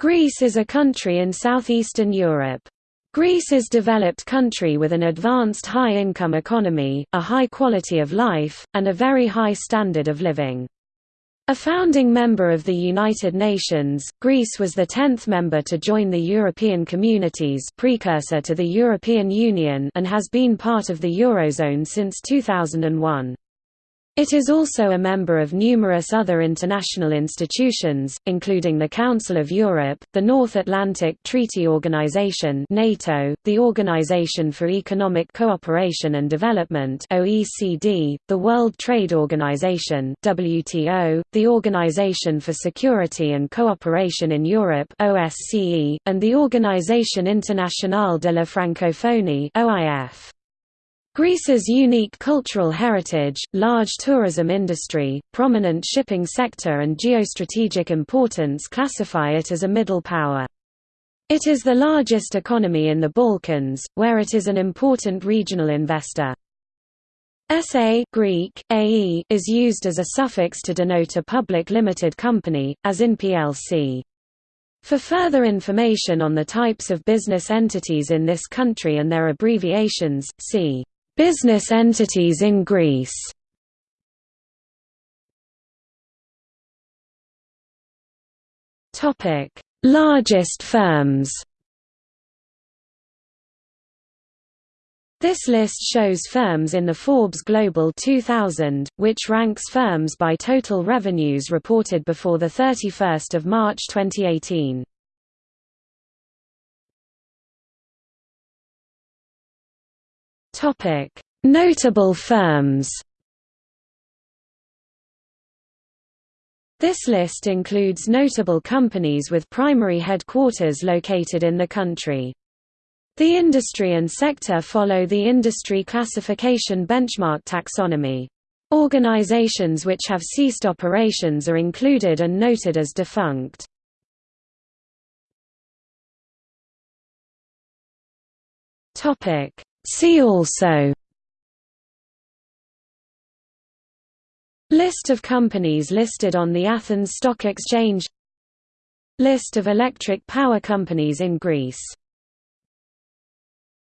Greece is a country in southeastern Europe. Greece is a developed country with an advanced high-income economy, a high quality of life, and a very high standard of living. A founding member of the United Nations, Greece was the tenth member to join the European Communities precursor to the European Union and has been part of the Eurozone since 2001. It is also a member of numerous other international institutions, including the Council of Europe, the North Atlantic Treaty Organization (NATO), the Organization for Economic Cooperation and Development (OECD), the World Trade Organization (WTO), the Organization for Security and Cooperation in Europe (OSCE), and the Organisation Internationale de la Francophonie (OIF). Greece's unique cultural heritage, large tourism industry, prominent shipping sector and geostrategic importance classify it as a middle power. It is the largest economy in the Balkans, where it is an important regional investor. SA Greek, AE, is used as a suffix to denote a public limited company, as in plc. For further information on the types of business entities in this country and their abbreviations, see Business entities in Greece. Largest firms. This list shows firms in the Forbes Global 2000, which ranks firms by total revenues reported before 31 March 2018. Notable firms. This list includes notable companies with primary headquarters located in the country. The industry and sector follow the industry classification benchmark taxonomy. Organizations which have ceased operations are included and noted as defunct. Topic: See also List of companies listed on the Athens Stock Exchange List of electric power companies in Greece